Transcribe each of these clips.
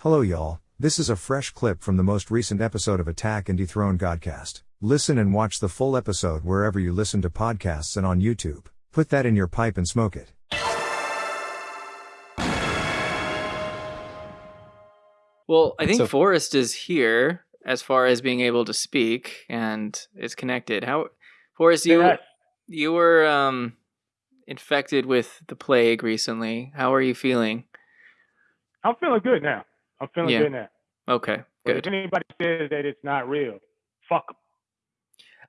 Hello, y'all. This is a fresh clip from the most recent episode of Attack and Dethrone Godcast. Listen and watch the full episode wherever you listen to podcasts and on YouTube. Put that in your pipe and smoke it. Well, I think So- Forrest is here as far as being able to speak and is connected. How Forrest, you Yes. you were um infected with the plague recently. How are you feeling? I'm feeling good now. I'm feeling Yeah. good now. Okay, But good. if anybody says that it's not real, fuck them.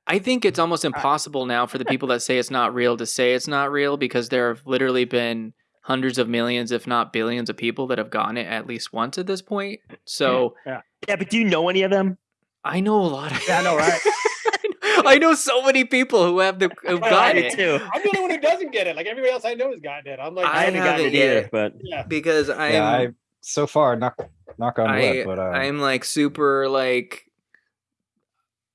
I think it's almost impossible now for the people that say it's not real to say it's not real because there have literally been hundreds of millions, if not billions, of people that have gotten it at least once at this point. So Yeah. Yeah, but do you know any of them? I know a lot of Yeah, I know, right? I know so many people who have the who've I gotten did it too. I'm the only one who doesn't get it. Like everybody else I know has gotten it. I'm like, I I haven't gotten it either, yet. but yeah. because I'm yeah, I so far knock knock on I wood, but uh, I'm like super like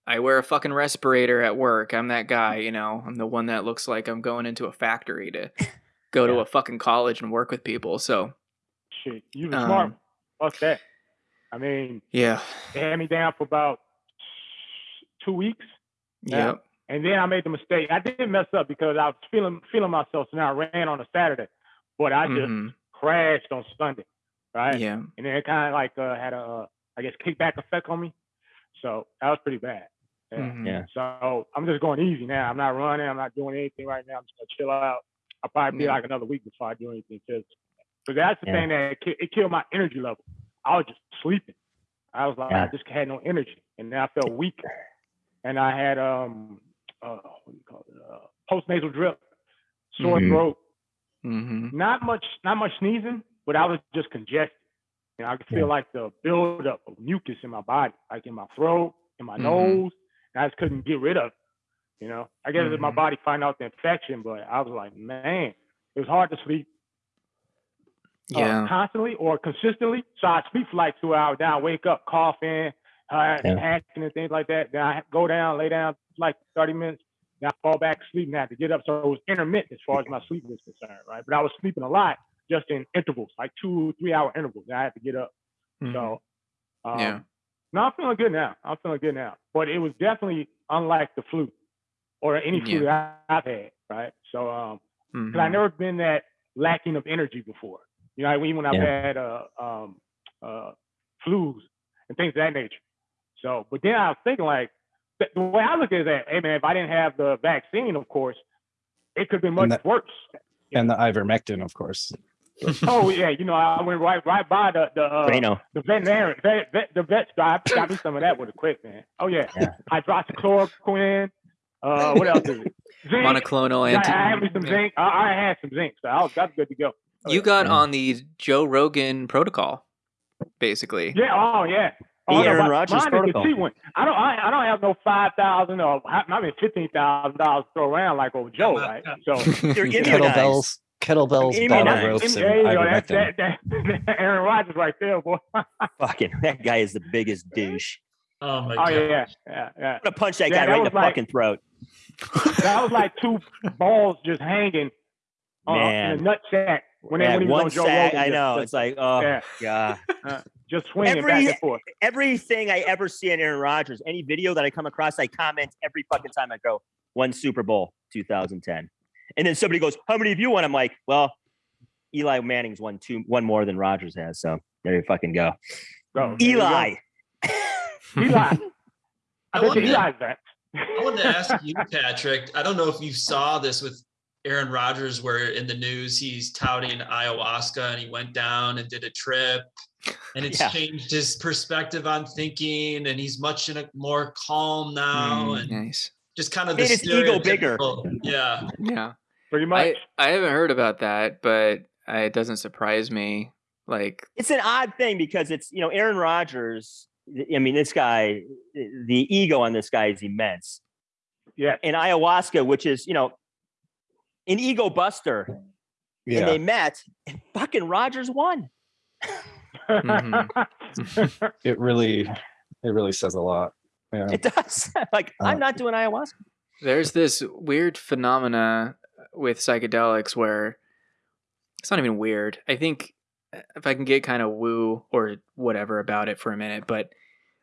I wear a fucking respirator at work. I'm that guy, you know. I'm the one that looks like I'm going into a factory to go to a fucking college and work with people. So Shit, you was Um, smart. Fuck that. I mean, yeah, they had me down for about two weeks, Yeah. yep, and then I made the mistake. I didn't mess up because I was feeling feeling myself, so now I ran on a Saturday, but I just mhm, crashed on Sunday, right? yeah, And then it kind of like uh, had a, uh, I guess, kickback effect on me. So that was pretty bad. Yeah. mhm, Yeah. So I'm just going easy now. I'm not running. I'm not doing anything right now. I'm just gonna chill out. I'll probably be Yeah. like another week before I do anything physical. But that's the Yeah. thing that it, it killed my energy level. I was just sleeping. I was like, I just had no energy, and then I felt weak. And I had um, uh, what do you call it? Uh, post nasal drip, sore Mhm. throat. mhm, Not much, not much sneezing, but I was just congested. You know, I could feel Yeah. like the buildup of mucus in my body, like in my throat, in my Mhm. nose, and I just couldn't get rid of it. You know, I guess it's my body find out the infection, but I was like, man, it was hard to sleep uh, yeah, constantly or consistently. So I sleep for like two hours, then I wake up coughing, uh, Yeah. hacking and things like that. Then I go down, lay down like 30 minutes, then I fall back asleep and I have to get up. So it was intermittent as far as my sleep was concerned, right? But I was sleeping a lot just in intervals, like two, three hour intervals. And I had to get up. mhm, So, um, Yeah. No, I'm feeling good now. I'm feeling good now. But it was definitely unlike the flu or any flu that I've had, right? So, um, because I've mhm, never been that lacking of energy before. You know, even when I've Yeah. had uh, um, uh, flus and things of that nature. So, but then I was thinking like, the way I look at it is that, hey man, if I didn't have the vaccine, of course, it could be much And that- worse. and the ivermectin, of course. oh yeah, you know, I went right right by the the uh, Reno. the veterinarian, vet, vet, the vet guy got me some of that with a quick man. Oh yeah, Yeah. hydroxychloroquine. Uh, what else is it? Zinc. monoclonal Yeah, anti. I had me some zinc. I, I had some zinc, so I was that's good to go. Oh, You yeah. got on the Joe Rogan protocol, basically. Yeah. Oh yeah. The Oh, no, Aaron my- Rodgers mine the protocol. one. I don't. I, I don't have no five thousand or I I mean fifteen thousand dollars to throw around like old Joe, right? So You're immunized. kettlebells, kettlebells, Immunized. bottle Nice. ropes, and there you go. Ivermectin. that, that, Aaron Rodgers right there, boy. oh Fucking that guy is the biggest douche. Oh my god. yeah, yeah, yeah, yeah. I'm gonna punch that Yeah, guy right in the like- fucking throat. That was like two balls just hanging uh, in a nut sack when, they Yeah, when one sack. Rogan. I know. just, It's like, oh Yeah. god. just swinging Every- back and forth. Everything I ever see on Aaron Rodgers, any video that I come across, I comment every fucking time I go, one Super Bowl 2010. And then somebody goes, How many of you won? I'm like, Well, Eli Manning's won two one more than Rodgers has. So there you fucking go. So, there you go. Eli. Eli. I I bet wanted you to- Eli's back. I wanted to ask you, Patrick. I don't know if you saw this with Aaron Rodgers, where in the news he's touting ayahuasca and he went down and did a trip, and it's Yeah. changed his perspective on thinking, and he's much in a more calm now, Mm, and nice. just kind of the Made his ego bigger. Yeah, Yeah. Pretty much. I, I haven't heard about that, but I, it doesn't surprise me. Like, it's an odd thing because it's you know Aaron Rodgers. I mean, this guy, the ego on this guy is immense. yeah. And ayahuasca, which is you know an ego buster, and Yeah, they met, and fucking Rodgers won. Mhm. it really, it really says a lot. Yeah, It does. like I'm not doing ayahuasca. there's this weird phenomena with psychedelics where it's not even weird. I think uh, if I can get kind of woo or whatever about it for a minute, but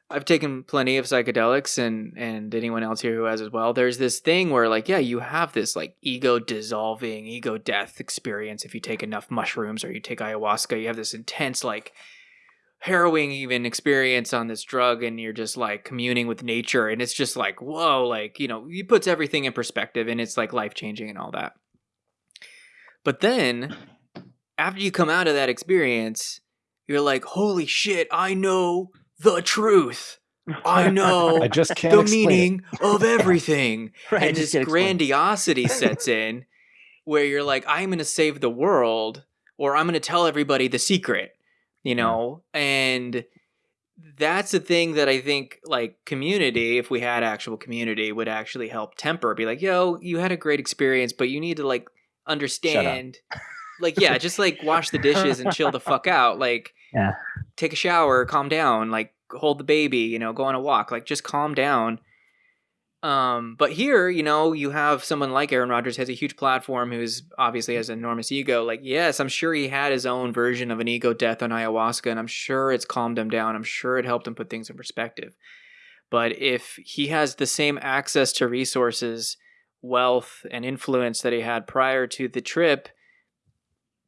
I've taken plenty of psychedelics and and anyone else here who has as well. There's this thing where like yeah, you have this like ego dissolving, ego death experience if you take enough mushrooms or you take ayahuasca. You have this intense like harrowing even experience on this drug and you're just like communing with nature and it's just like whoa like you know it puts everything in perspective and it's like life changing and all that but then after you come out of that experience you're like holy shit i know the truth. I know I just can't the explain it. meaning of everything. Right, and this grandiosity sets in where you're like i'm going to save the world or i'm going to tell everybody the secret you know? And that's the thing that i think like community if we had actual community would actually help temper be like yo you had a great experience but you need to like understand like yeah just like wash the dishes and chill the fuck out like Yeah. take a shower calm down like hold the baby you know go on a walk like just calm down. Um but here you know you have someone like aaron rodgers has a huge platform who's obviously has an enormous ego like yes i'm sure he had his own version of an ego death on ayahuasca and i'm sure it's calmed him down i'm sure it helped him put things in perspective. But if he has the same access to resources wealth and influence that he had prior to the trip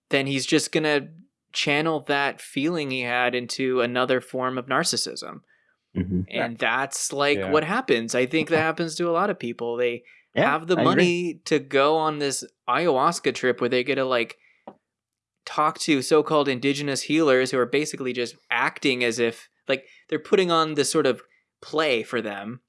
then he's just gonna channel that feeling he had into another form of narcissism Mhm. and that's like Yeah. what happens i think that happens to a lot of people they Yeah, have the I agree. money to go on this ayahuasca trip where they get to like talk to so-called indigenous healers who are basically just acting as if like they're putting on this sort of play for them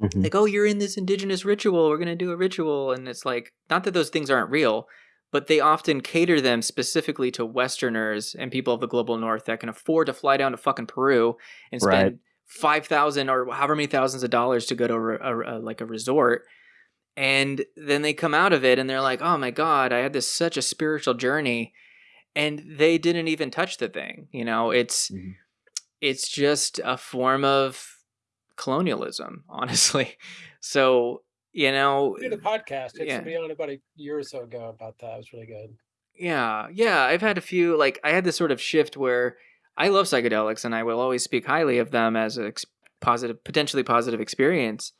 Mhm. like oh you're in this indigenous ritual we're going to do a ritual and it's like not that those things aren't real but they often cater them specifically to westerners and people of the global north that can afford to fly down to fucking peru and spend Right. 5000 or however many thousands of dollars to go to a, a- a- like a resort and then they come out of it and they're like oh my god i had this such a spiritual journey and they didn't even touch the thing you know it's Mhm. it's just a form of colonialism honestly so you know We did a podcast. It's Yeah. to be on about a year or so ago about that. It was really good. yeah yeah i've had a few like i had this sort of shift where i love psychedelics and i will always speak highly of them as a positive potentially positive experience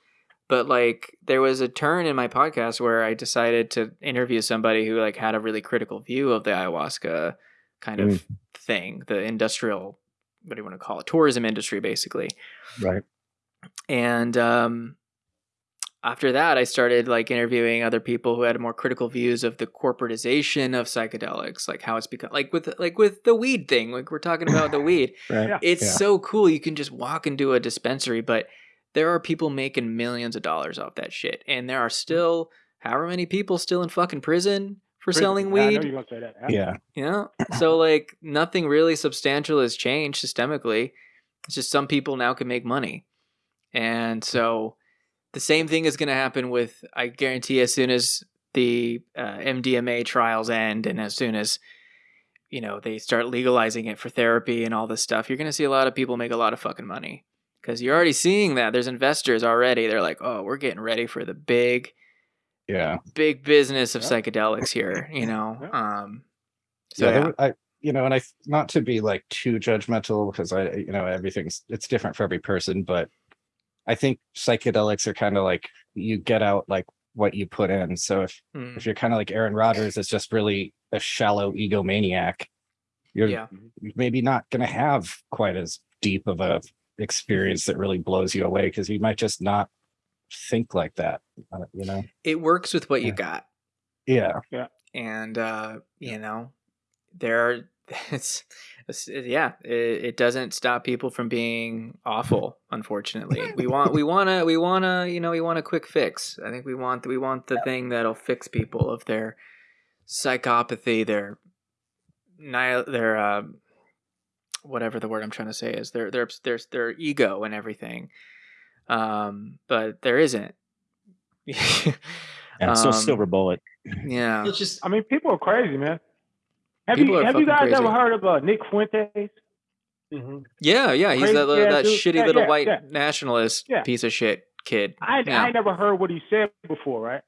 but like there was a turn in my podcast where i decided to interview somebody who like had a really critical view of the ayahuasca kind of mm. thing the industrial what do you want to call it tourism industry basically Right. And um after that i started like interviewing other people who had more critical views of the corporatization of psychedelics like how it's become like with like with the weed thing like we're talking about the weed Right. Yeah. it's Yeah. so cool you can just walk into a dispensary but there are people making millions of dollars off that shit and there are still however many people still in fucking prison for selling I know weed you're gonna say that. Yeah. you know so like nothing really substantial has changed systemically it's just some people now can make money and so the same thing is going to happen with i guarantee as soon as the uh, mdma trials end and as soon as you know they start legalizing it for therapy and all this stuff you're going to see a lot of people make a lot of fucking money because you're already seeing that there's investors already they're like oh we're getting ready for the big Yeah. big business of Yeah. psychedelics here you know um so yeah, yeah. were- I you know, and I not to be like too judgmental because I you know everything's it's different for every person, but I think psychedelics are kind of like you get out like what you put in. So if Mm. if you're kind of like Aaron Rodgers, it's just really a shallow egomaniac. You're yeah maybe not going to have quite as deep of a experience that really blows you away because you might just not think like that. uh, You know? it works with what you got Yeah. Yeah, and uh you know there are it's, it's yeah it, it doesn't stop people from being awful unfortunately. We want we want to we want to you know we want a quick fix. I think we want we want the thing that'll fix people of their psychopathy their nihil their uh whatever the word i'm trying to say is their their their their ego and everything. Um but there isn't. Yeah, so Um, silver bullet. yeah. It's just I mean, people are crazy, man. Have People you have you fucking guys ever heard of uh, Nick Fuentes? hmm Yeah, yeah, he's Crazy that little, that dude. shitty Yeah, little yeah, white yeah. nationalist Yeah. piece of shit kid. I Yeah. I never heard what he said before, right?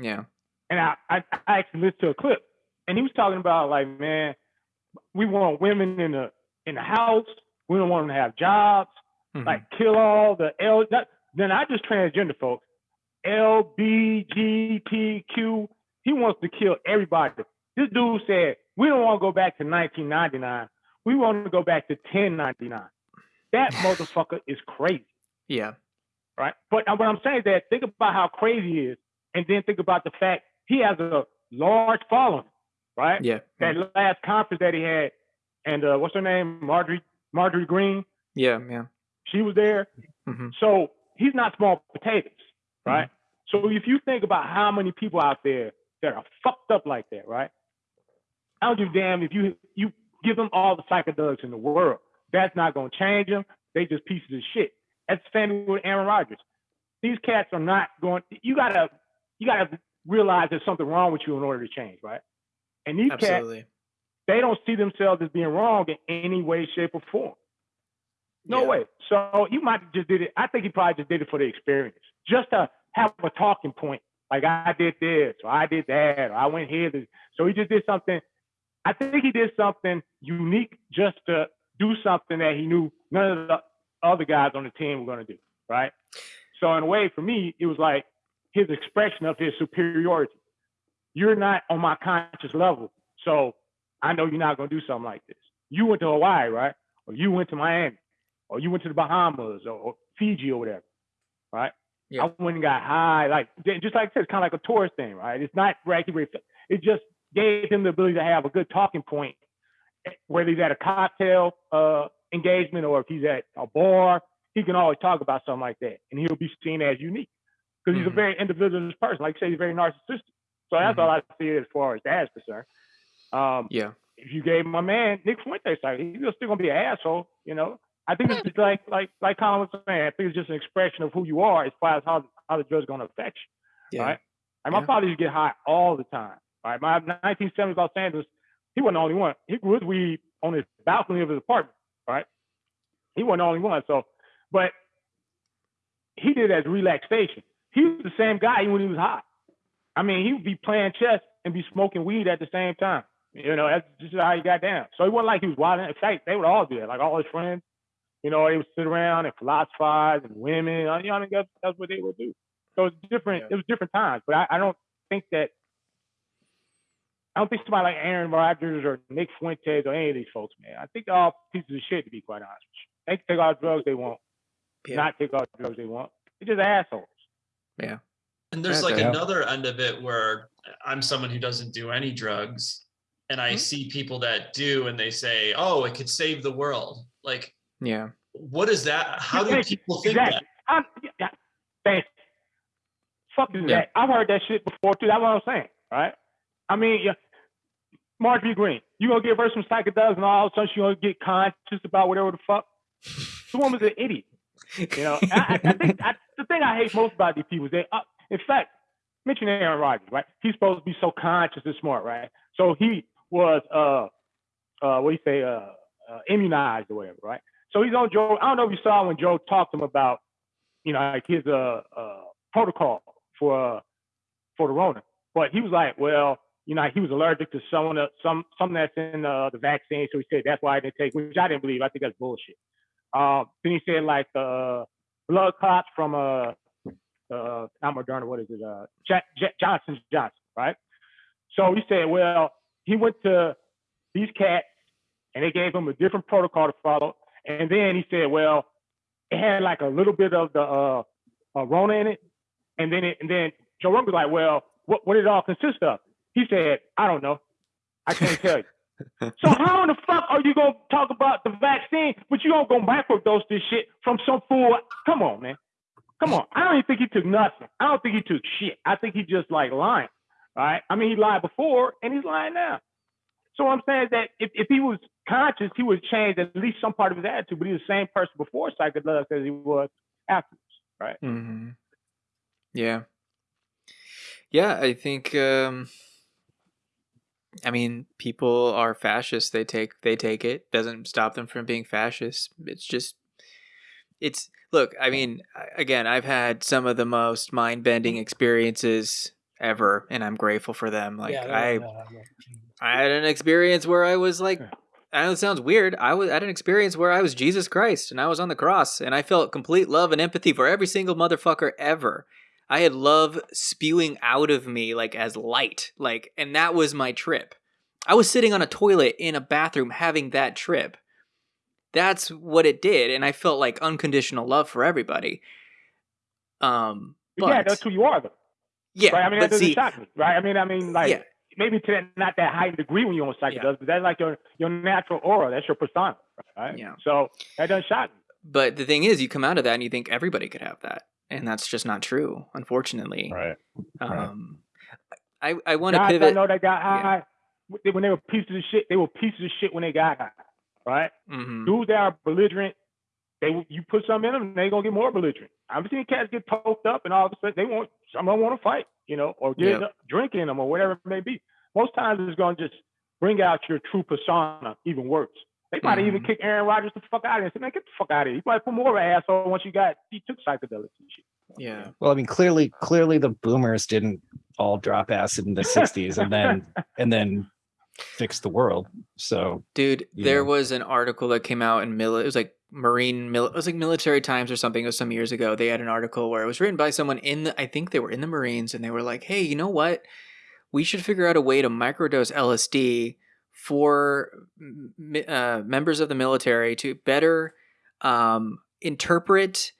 Yeah, And I, I I actually listened to a clip, and he was talking about like, man, we want women in the in the house. We don't want them to have jobs. Mhm. Like kill all the L. Not, then I just transgender folks. LBGTQ. He wants to kill everybody. This dude said we don't want to go back to 1999. We want to go back to 1099. That motherfucker is crazy yeah. right? But uh, what I'm saying is that think about how crazy he is, and then think about the fact he has a large following, right? Yeah. That last conference that he had, and uh, what's her name, Marjorie Marjorie Greene, Yeah. Yeah. she was there. hmm So he's not small potatoes, right? So if you think about how many people out there that are fucked up like that, right? I don't give a damn if you you give them all the psychedelics in the world. That's not gonna change them. They just pieces of shit. That's the same with Aaron Rodgers. These cats are not going. You gotta you gotta realize there's something wrong with you in order to change, right? And these cats, they don't see themselves as being wrong in any way, shape, or form. No Yeah. way. So you might just did it. I think he probably just did it for the experience, just to have a talking point. Like I did this, or I did that, or I went here. to- So he just did something. I think he did something unique just to do something that he knew none of the other guys on the team were going to do. Right. So in a way, for me, it was like his expression of his superiority. You're not on my conscious level, so I know you're not going to do something like this. You went to Hawaii, right? Or you went to Miami, or you went to the Bahamas, or, or Fiji, or whatever, right? Yeah. I went and got high, like just like I said, it's kind of like a tourist thing, right? It's not regular. It just gave him the ability to have a good talking point, whether he's at a cocktail uh, engagement or if he's at a bar. He can always talk about something like that, and he'll be seen as unique because he's Mhm. a very individualist person. Like you say, he's very narcissistic. So that's Mhm. all I see it as far as that's concerned. Um, Yeah. if you gave my man Nick Fuentes, like he's still gonna be an asshole, you know. I think it's just like like like Colin was saying. I think it's just an expression of who you are as far as how how the drug's gonna affect you. Yeah. Right. And my Yeah. father used to get high all the time. Right. My 1970s Los Angeles, he wasn't the only one. He grew his weed on his balcony of his apartment. Right. He wasn't the only one. So, but he did as relaxation. He was the same guy when he was high. I mean, he would be playing chess and be smoking weed at the same time. You know, that's just how he got down. So it wasn't like he was wild. In fact, they would all do that. Like all his friends, you know, they would sit around and philosophize and women. You know, I mean, that's, that's what they would do. So it's different. Yeah. It was different times. But I, I don't think that. I don't think somebody like Aaron Rodgers or Nick Fuentes or any of these folks, man. I think they're all pieces of shit, to be quite honest with you. They can take all the drugs they want, Yeah. not take all the drugs they want. They're just assholes. Yeah. And there's Yeah, like yeah. another end of it where I'm someone who doesn't do any drugs and I Mhm. see people that do and they say, "Oh, it could save the world." Like Yeah. what is that? How do people think exactly. I'm, yeah, thanks. Fuck is Yeah. that? I've heard that shit before too. That's what I'm saying, right? I mean, yeah, Marjorie Greene, you gonna give her some psychedelics and all of a sudden she gonna get conscious about whatever the fuck? The woman's an idiot. You know, I, I, think I, the thing I hate most about these people is they, uh, in fact, mention Aaron Rodgers, right? He's supposed to be so conscious and smart, right? So he was, uh, uh, what do you say, uh, uh, immunized or whatever, right? So he's on Joe. I don't know if you saw when Joe talked to him about, you know, like his uh, uh protocol for uh, for the Rona, but he was like, well, you know, he was allergic to some of the, some something that's in uh, the vaccine, so he said that's why I didn't take, which I didn't believe. I think that's bullshit. Um, then he said like uh, blood clots from uh, uh, not Moderna, what is it? Uh, J- J- Johnson Johnson, right? So he said, well, he went to these cats and they gave him a different protocol to follow. And then he said, well, it had like a little bit of the uh, uh Rona in it. And then it, and then Joe Rogan was like, well, what, what did it all consist of? He said, I don't know. I can't tell you. So how in the fuck are you gonna talk about the vaccine, but you don't go microdose this shit from some fool? Come on, man. Come on. I don't even think he took nothing. I don't think he took shit. I think he just like lying. Right? I mean, he lied before and he's lying now. So what I'm saying is that if, if he was conscious, he would change at least some part of his attitude, but he's the same person before psychedelics as he was afterwards. Right? hmm Yeah. Yeah, I think um I mean, people are fascists. They take they take it. Doesn't stop them from being fascists. It's just it's look, I mean, again, I've had some of the most mind-bending mm. experiences ever and I'm grateful for them. Like yeah, I no, no, no. I had an experience where I was like I know it sounds weird. I was at an experience where I was Jesus Christ and I was on the cross and I felt complete love and empathy for every single motherfucker ever. I had love spewing out of me like as light. Like and that was my trip. I was sitting on a toilet in a bathroom having that trip. That's what it did and I felt like unconditional love for everybody. Um but yeah, that's who you are, though. yeah, right? I mean, that doesn't see, shock me, right? I mean, I mean, like Yeah. maybe to that, not that heightened degree when you're on psychedelics, but that's like your your natural aura. That's your persona, right? Yeah. So that doesn't shock me. But the thing is, you come out of that and you think everybody could have that, and that's just not true, unfortunately. Right. right. Um, I I want to Guys, I pivot. know that got high when they were pieces of shit. They were pieces of shit when they got high, right? Mhm. Dudes that are belligerent, they you put some in them, they gonna get more belligerent. I've seen cats get poked up, and all of a sudden they want some of them want to fight, you know, or get Yep. drinking in them or whatever it may be. Most times it's gonna just bring out your true persona even worse. They might even Mhm. kick Aaron Rodgers the fuck out of here and say, man, get the fuck out of here. You might put more of an asshole once you got he took psychedelics and shit. Yeah. Well, I mean, clearly, clearly the boomers didn't all drop acid in the '60s and then and then fix the world. So Dude, there know. was an article that came out in mil. It was like Marine, mil- it was like Military Times or something. It was some years ago. They had an article where it was written by someone in the. I think they were in the Marines, and they were like, "Hey, you know what? We should figure out a way to microdose LSD for uh, members of the military to better um, interpret."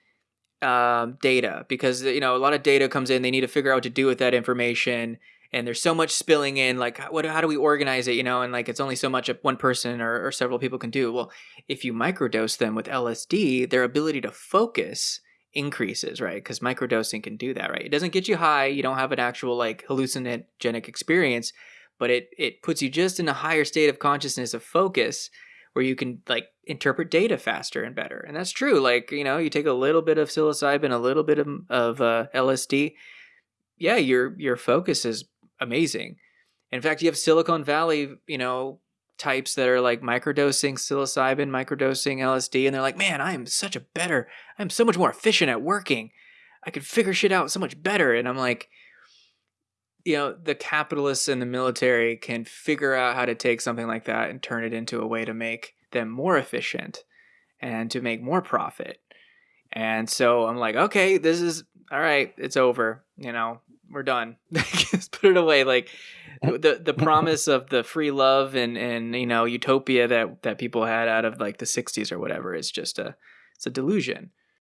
um, data because you know a lot of data comes in they need to figure out what to do with that information and there's so much spilling in like what how do we organize it? You know and like it's only so much one person or, or several people can do. Well if you microdose them with lsd their ability to focus increases right? Because microdosing can do that right? It doesn't get you high you don't have an actual like hallucinogenic experience but it it puts you just in a higher state of consciousness of focus where you can like interpret data faster and better. And that's true like you know you take a little bit of psilocybin a little bit of, of uh, lsd yeah your your focus is amazing. In fact you have silicon valley you know types that are like microdosing psilocybin microdosing lsd and they're like man i am such a better i'm so much more efficient at working. I can figure shit out so much better. And i'm like you know the capitalists and the military can figure out how to take something like that and turn it into a way to make them more efficient and to make more profit. And so i'm like okay this is all right it's over you know we're done. Just put it away like the the promise of the free love and and you know utopia that that people had out of like the 60s or whatever is just a it's a delusion